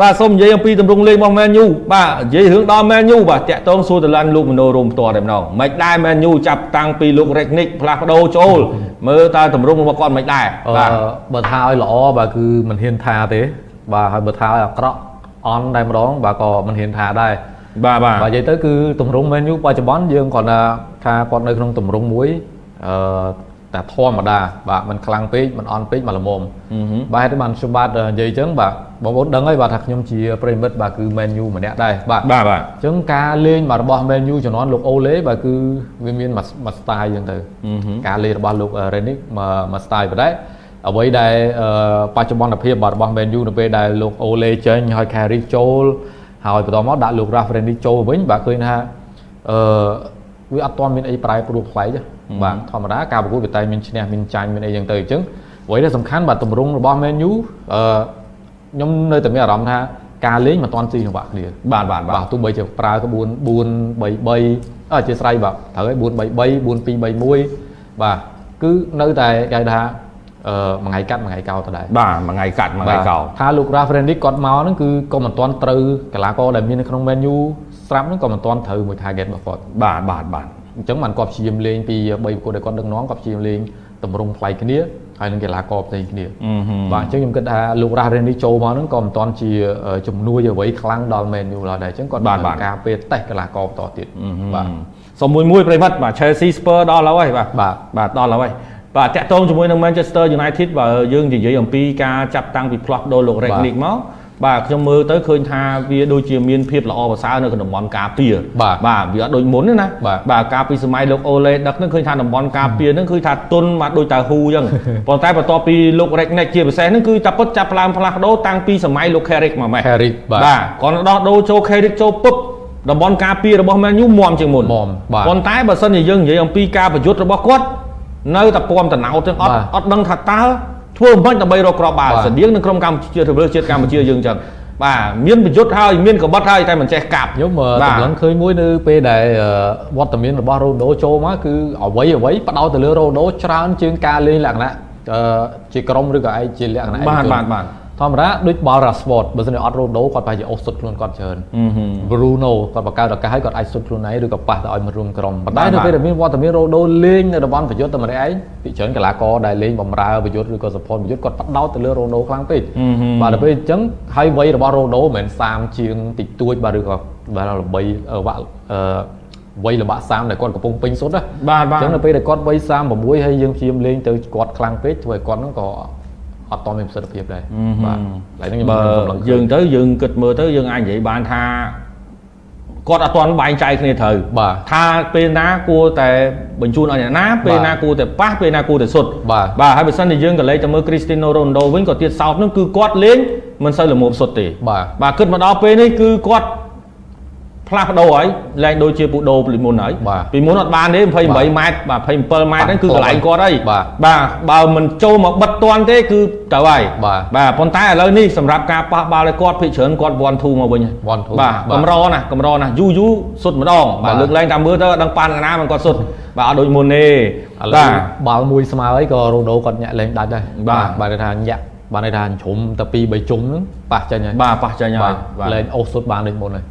បាទសូមនិយាយអំពីទម្រង់លេងរបស់ Man U បាទនិយាយរឿងដល់ Man U បាទតាក់ទងសួរតឡាន់លោកមនោរមផ្ទាល់តែម្ដងមិនដែរ Man U ចាប់តាំងពីលោក Ragnick ផ្លាស់ប្ដូរចូលមើលតើទម្រង់របស់គាត់មិនដែរបាទបើថាឲ្យល្អបាទគឺមិនហ៊ានថាទេបាទហើយបើថាឲ្យអាក្រក់អន់តែម្ដងបាទក៏មិនហ៊ានថាដែរបាទបាទបាទនិយាយទៅគឺទម្រង់ Man U បច្ចុប្បន្នយើងគ្រាន់តែថាគាត់នៅក្នុងទម្រង់មួយអឺ តែធម្មតាបាទมันខ្លាំងពេកมันអន់ពេកមកល្មមបាទហេតុបានខ្ញុំបាទនិយាយអញ្ចឹងបាទបងប្អូនដឹងហើយបាទថាខ្ញុំជាប្រិមិត្តបាទគឺ Man U ម្នាក់ដែរបាទបាទបាទអញ្ចឹងការលេងរបស់ Man U ជំនាន់លោកអូឡេបាទគឺវាមានមួយ style អញ្ចឹងទៅការលេងរបស់លោក Renick មួយ style បណ្ដែអ្វីដែលបច្ចុប្បន្នភាពរបស់ Man U នៅពេលដែលលោកអូឡេចេញហើយ Carrick ចូលហើយបន្តមកដាក់លោក Ralph Renick ចូលវិញបាទឃើញថាអឺវាអត់ទាន់មានអីប្រែប្រួលប្លែកទេ បាទធម្មតាការប្រកួតវាតែមានឈ្នះមានចាញ់មានអីចឹងទៅអញ្ចឹងអ្វីដែលសំខាន់បាទទម្រង់របស់ Man U អឺខ្ញុំនៅតែមានអារម្មណ៍ថាការលេងមិនទាន់ស៊ីចង្វាក់គ្នាបាទបាទបាទទោះបីជាប្រើក្បួន4 3 3អធិស្ឋានបាទត្រូវឲ្យ4 3 3 4 2 3 1បាទគឺនៅតែគេថាអឺមួយថ្ងៃកាត់មួយថ្ងៃកោតដែរបាទមួយថ្ងៃកាត់មួយថ្ងៃកោថាលោក Rafrenic គាត់មកហ្នឹងគឺក៏មិនទាន់ត្រូវកីឡាករដែលមាននៅក្នុង menu ស្រាប់ហ្នឹងក៏មិនទាន់ត្រូវមួយ target របស់គាត់បាទបាទបាទ អញ្ចឹងបានគាត់ព្យាយាមលេងពី3ប្រកួតដែលគាត់ដឹកនាំគាត់ព្យាយាមលេងតម្រង់ប្លែកគ្នាហើយនឹងកីឡាករផ្សេងគ្នាបាទអញ្ចឹងខ្ញុំគិតថាលោករ៉ារ៉េនីចូលមកហ្នឹងក៏មិនទាន់ជាជំនួយអ្វីខ្លាំងដល់ Man U ឡើយដែរអញ្ចឹងគាត់បានការពេលតេស្តកីឡាករបន្តទៀតបាទសុំមួយមួយប្រិមិត្តបាទ Chelsea Spurs ដល់ហើយបាទបាទបាទដល់ហើយបាទតាក់ទងជាមួយនឹង Manchester United បើយើងនិយាយអំពីការចាប់តាំងពីផ្លាស់ប្ដូរលោក Rangnick មក បាទខ្ញុំមើលទៅឃើញថាវាដូចជាមានភាពល្អប្រសើរនៅក្នុងតំបន់ការពារបាទបាទវាអត់ដូចមុនទេណាបាទការពីសម័យលោកអូឡេដឹកហ្នឹងឃើញថាតំបន់ការពារហ្នឹងឃើញថាទុនមកដូចតាហ៊ូអញ្ចឹងប៉ុន្តែបន្ទាប់ពីលោក Regnick ជាពិសេសហ្នឹងគឺតាពុតចាប់ផ្ដើមផ្លាស់ប្ដូរតាំងពីសម័យលោក Carrick មកម៉េះ Carrick បាទបាទគាត់ដោះដូរចូល Carrick ចូលពុបតំបន់ការពាររបស់ Man U មមជាងមុនមបាទប៉ុន្តែបើសិនជាយើងនិយាយអំពីការប្រយុទ្ធរបស់គាត់នៅតែពំតណោតទាំងអត់អត់ដឹងថាតើ ធ្វើមិនដើម្បីរកក្របបាល់ស្តៀងនឹងក្រុមកម្ពុជាធ្វើជាតិកម្ពុជាយើងអញ្ចឹងបាទមានប្រយុទ្ធហើយមានកបិតហើយតែមិនចេះកាប់ខ្ញុំតម្លឹងឃើញមួយនៅពេលដែលវត្តមានរបស់រ៉ូណូចូលមកគឺអ្វីអ្វីបដោតទៅលើរ៉ូណូច្រើនជាងការលេងលក្ខណៈជាក្រុមឬក៏ឯងជាលក្ខណៈបាទបាទបាទ ធម្មតាដូចបាល់រ៉ាស្វតបើមិនអត់រ៉ូដូគាត់ប្រហែលជាអូសសុតខ្លួនគាត់ច្រើន Bruno គាត់បង្កើតឱកាសឲ្យគាត់អាចសុតខ្លួនឯងឬក៏ប៉ះទៅឲ្យមករួមក្រុមប៉ុន្តែនៅពេលដែលមានវត្តមានរ៉ូដូលេងនៅតំបន់ប្រយុទ្ធតែម្នាក់ឯងពីច្រើនកីឡាករដែលលេងបំរើប្រយុទ្ធឬក៏ support ប្រយុទ្ធគាត់ផ្ដោតទៅលើរ៉ូដូខ្លាំងពេកបាទដល់ពេលអញ្ចឹងហើយវ័យរបស់រ៉ូដូមិនមែន30ជាងតិចតួចបាទឬក៏បាទល្បីវាក់អឺវ័យលំបាក30ដែលគាត់កំពុងពេញសុទ្ធណាបាទបាទអញ្ចឹងនៅពេលដែលគាត់វ័យ36ហើយយើងព្យាយាមលេងទៅគាត់ខ្លាំងពេកធ្វើឲ្យគាត់ហ្នឹងក៏ អត់តមានប្រសិទ្ធភាពដែរបាទឡើយហ្នឹងខ្ញុំយើងទៅយើងគិតមើលទៅយើងអាចនិយាយបានថាគាត់អត់ទាន់បែងចែកគ្នាត្រូវបាទថាពេលណាគួរតែបញ្ជូនឲ្យអ្នកណាពេលណាគួរតែប៉ះពេលណាគួរតែសុទ្ធបាទបាទហើយបើសិនជាយើងក៏លេខទៅមើល Cristiano Ronaldo វិញក៏ទៀតសោតនឹងគឺគាត់លេងមិនសូវល្មមសុទ្ធទេបាទបាទគិតមកដល់ពេលនេះគឺគាត់ ផ្លាស់ប្ដូរហើយលែងដូចជាពូដូពីមុនហើយពីមុនអត់បានទេ28ម៉ែត្របាទ27ម៉ែត្រហ្នឹងគឺកន្លែងគាត់ហើយបាទបើមិនចូលមកបិទតាន់ទេគឺទៅហើយបាទប៉ុន្តែឥឡូវនេះសម្រាប់ការប៉ះបាល់ឲ្យគាត់ភិកច្រើនគាត់1 2មកវិញ1 2បាទកម្រណាកម្រណាយូយូសុទ្ធម្ដងបាទលើកលែងតាមមើលទៅដឹងប៉ានកណាមិនគាត់សុទ្ធបាទអត់ដូចមុនទេបាទបាល់មួយស្មើហើយក៏រ៉ូណូគាត់ញាក់លេងដាច់ដែរបាទបាទថាញាក់ បានន័យថាជ្រុំតែពីរ3ជុំហ្នឹងប៉ះចេញហើយបាទប៉ះចេញហើយលែងអូសសុទ្ធបានដូចមុនហើយ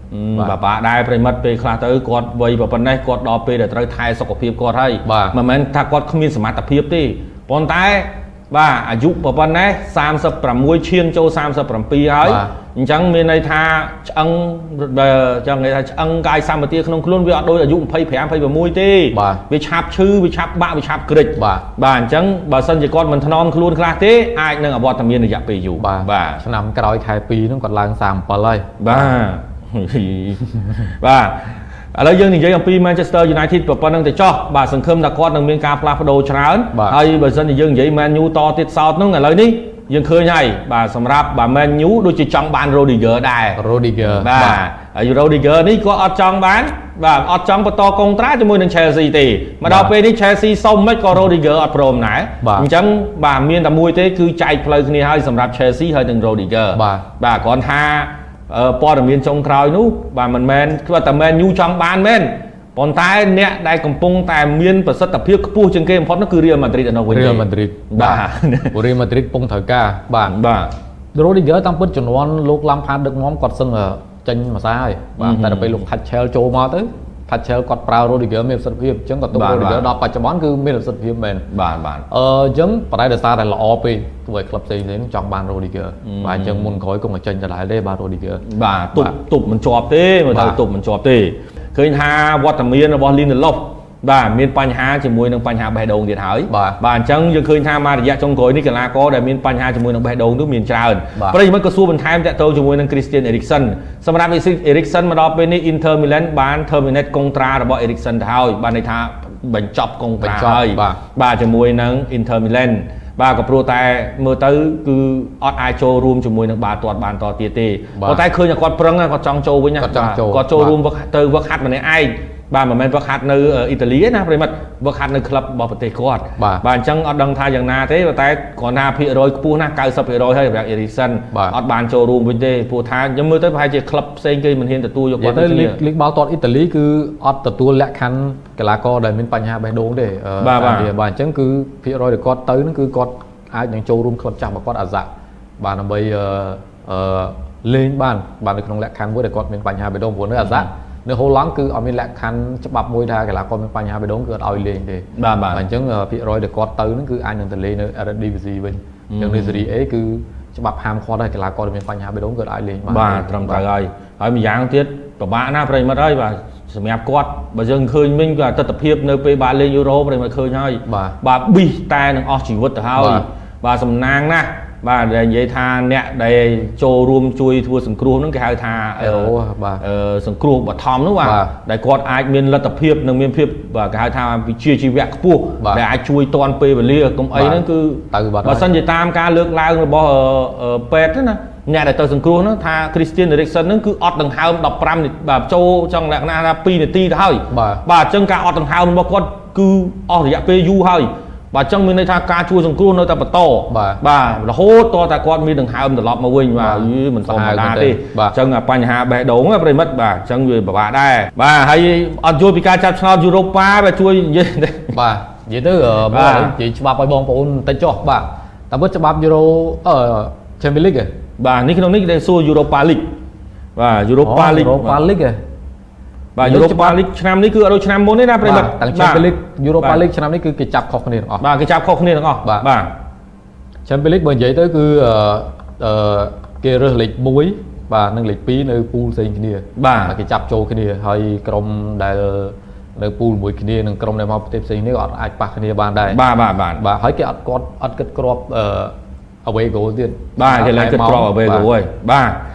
បាទបាទដែរប្រិមិត្តពេលខ្លះទៅគាត់វ័យប៉ុណ្ណេះគាត់ដល់ពេលដែលត្រូវថែសុខភាពគាត់ហើយមិនមែនថាគាត់គ្មានសមត្ថភាពទេប៉ុន្តែបាទអាយុប៉ុណ្ណេះ36ឈានចូល37ហើយ អញ្ចឹងមានន័យថាឆ្អឹងចង់និយាយថាឆ្អឹងកាយសម្បទាក្នុងខ្លួនវាអត់ដូចអាយុ25 26ទេវាឆាប់ឈឺវាឆាប់បាក់វាឆាប់ក្រិចបាទបាទអញ្ចឹងបើសិនជាគាត់មិនថ្នមខ្លួនខ្លះទេអាចនឹងអវត្តមានរយៈពេលយូរបាទឆ្នាំក្រោយខែ2ហ្នឹងគាត់ឡើង37ហើយបាទបាទឥឡូវយើងនិយាយអំពី Manchester United ប៉ុណ្្នឹងទៅចោះបាទសង្ឃឹមថាគាត់នឹងមានការផ្លាស់ប្ដូរច្រើនហើយបើសិនជាយើងនិយាយ Man U តទៀតសោតហ្នឹងឥឡូវនេះ យើងឃើញហើយបាទសម្រាប់បាទ Man U ដូចជាចង់បាន Rodiger ដែរ Rodiger បាទហើយ Rodiger នេះគាត់អត់ចង់បានបាទអត់ចង់បន្តកុងត្រាជាមួយនឹង Chelsea ទេមកដល់ពេលនេះ Chelsea សុំមិនក៏ Rodiger អត់ព្រមដែរអញ្ចឹងបាទមានតែមួយទេគឺចែកផ្លូវគ្នាហើយសម្រាប់ Chelsea ហើយនឹង Rodiger បាទបាទគ្រាន់ថាព័ត៌មានចុងក្រោយនោះបាទមិនមែនគាត់តែមែនយូចង់បានមែន ប៉ុន្តែអ្នកដែលកំពុងតែមានប្រសិទ្ធភាពខ្ពស់ជាងគេបំផុតនោះគឺ Real Madrid នៅវិញ Real Madrid បាទ Real Madrid ពងត្រូវការបាទបាទ Rodiger តាមពិតជំនាន់លោកឡាំផាតដឹកនាំគាត់សឹងចេញមួយសារហើយបាទតែដល់ពេលលោក Thatcher ចូលមកទៅ Thatcher គាត់ប្រើ Rodiger មានប្រសិទ្ធភាពអញ្ចឹងក៏ទុក Rodiger ដល់បច្ចុប្បន្នគឺមានប្រសិទ្ធភាពមែនបាទបាទអឺអញ្ចឹងបដិដោយសារតែល្អពេកទោះឲ្យក្លឹបផ្សេងៗចង់បាន Rodiger បាទអញ្ចឹងមុនក្រោយគង់តែចេញដដែលទេបាទ Rodiger បាទទប់ទប់មិនជាប់ទេមើលទៅទប់មិនជាប់ទេ ឃើញថាវត្តមានរបស់ Lindelof បាទមានបញ្ហាជាមួយនឹងបញ្ហាបេះដូងទៀតហើយបាទអញ្ចឹងយើងឃើញថាមករយៈចុងក្រោយនេះកីឡាករដែលមានបញ្ហាជាមួយនឹងបេះដូងនោះមានច្រើនប្រិយមិត្តក៏សួរបន្ថែមតាក់ទងជាមួយនឹង Christian Eriksen សម្រាប់ Eriksen មកដល់ពេលនេះ Inter Milan បាន terminate កុងត្រារបស់ Eriksen ទៅហើយបានន័យថាបញ្ចប់កុងត្រាហើយបាទជាមួយនឹង Inter Milan បាទក៏ព្រោះតែមើលទៅគឺអត់អាចចូលរួមជាមួយនឹងបាល់ទាត់បានតទៀតទេប៉ុន្តែឃើញគាត់ប្រឹងគាត់ចង់ចូលវិញណាគាត់ចូលរួមទៅវឹកហាត់ម្នាក់ឯង បាទមិនមែនវឹកហាត់នៅអ៊ីតាលីទេណាប្រិមិត្តវឹកហាត់នៅក្លឹបរបស់ប្រទេសគាត់បាទអញ្ចឹងអត់ដឹងថាយ៉ាងណាទេតែគ្រាន់ថាភាគរយខ្ពស់ណាស់90%ហើយសម្រាប់អេរីសិនអត់បានចូលរួមវិញទេព្រោះថាខ្ញុំមើលទៅប្រហែលជាក្លឹបផ្សេងគេមិនហ៊ានទទួលយកគាត់ទៅលីកបាល់ទាត់អ៊ីតាលីគឺអត់ទទួលលក្ខខណ្ឌកីឡាករដែលមានបញ្ហាបេះដូងទេបាទបាទអញ្ចឹងគឺភាគរយដែលគាត់ទៅហ្នឹងគឺគាត់អាចនឹងចូលរួមក្លឹបចាស់របស់គាត់អាសាបាទដើម្បីអឺលេងបានបាននៅក្នុងលក្ខខណ្ឌមួយដែលគាត់មានបញ្ហាបេះដូងព្រោះនៅអាសា នៅហូឡង់គឺអត់មានលក្ខខណ្ឌច្បាប់មួយថាកីឡាករមានបញ្ហាបេះដូងគឺអត់ឲ្យលេងទេបាទបាទអញ្ចឹងភាគរយដែលគាត់ទៅហ្នឹងគឺអាចនឹងទៅលេងនៅ Eredivisie វិញអញ្ចឹងនៅ Serie A គឺច្បាប់ហាមឃាត់ហើយកីឡាករដែលមានបញ្ហាបេះដូងគឺអាចលេងបានបាទត្រឹមត្រូវហើយហើយម្យ៉ាងទៀតពិបាកណាស់ប្រិមិត្តហើយបាទសម្រាប់គាត់បើយើងឃើញមិញក៏ទស្សនភាពនៅពេលបាទលេងយូរ៉ូប្រិមិត្តឃើញហើយបាទប៊ីសតែនឹងអស់ជីវិតទៅហើយបាទសំណាងណាស់ បាទដែលនិយាយថាអ្នកដែលចូលរួមជួយធ្វើសង្គ្រោះហ្នឹងគេហៅថាបាទសង្គ្រោះបឋមនោះបាទដែលគាត់អាចមានលទ្ធភាពនិងមានភាពបាទគេហៅថាវិជាជីវៈខ្ពស់ដែលអាចជួយតនពេលវេលាកុំអីហ្នឹងគឺបើសិនជាតាមការលើកឡើងរបស់ពេទ្យណាអ្នកដែលទៅសង្គ្រោះហ្នឹងថា Christian Eriksen ហ្នឹងគឺអត់ដង្ហើម15បាទចូលចង់លក្ខណៈថា2នាទីទៅហើយបាទអញ្ចឹងការអត់ដង្ហើមរបស់គាត់គឺអស់រយៈពេលយូរហើយ បាទអញ្ចឹងមានន័យថាការជួយសង្គ្រោះនៅតែបន្តបាទរហូតតតែគាត់មានដង្ហើមត្រឡប់មកវិញបាទមិនធម្មតាទេអញ្ចឹងបញ្ហាបេះដូងប្រិមិត្តបាទអញ្ចឹងវាពិបាកដែរបាទហើយអត់យល់ពីការចាប់ឆ្នោតយូរ៉ូប៉ាបាទជួយនិយាយបាទនិយាយទៅបាទនិយាយច្បាប់ឲ្យបងប្អូនតិចចុះបាទតែពិតច្បាប់យូរ៉ូអឺ Champions League បាទនេះក្នុងនេះគេសួរ Europa League បាទ Europa League Europa League បាទ Europa League ឆ្នាំនេះគឺអត់ដូចឆ្នាំមុនទេណាប្រិមិត្តតាំង Champions League Europa League ឆ្នាំនេះគឺគេចាប់ខុសគ្នាទាំងអស់បាទគេចាប់ខុសគ្នាទាំងអស់បាទ Champions League បើនិយាយទៅគឺអឺគេរើសលេខ1បាទនិងលេខ2នៅពូលផ្សេងគ្នាបាទគេចាប់ចូលគ្នាហើយក្រុមដែលនៅពូលមួយគ្នានឹងក្រុមដែលមកប្រទេសផ្សេងនេះក៏អត់អាចប៉ះគ្នាបានដែរបាទបាទបាទបាទហើយគេអត់គាត់អត់គិតគ្រាប់អឺ away goal ទៀតបាទគេឡើងគិតគ្រាប់ away goal ហើយបាទ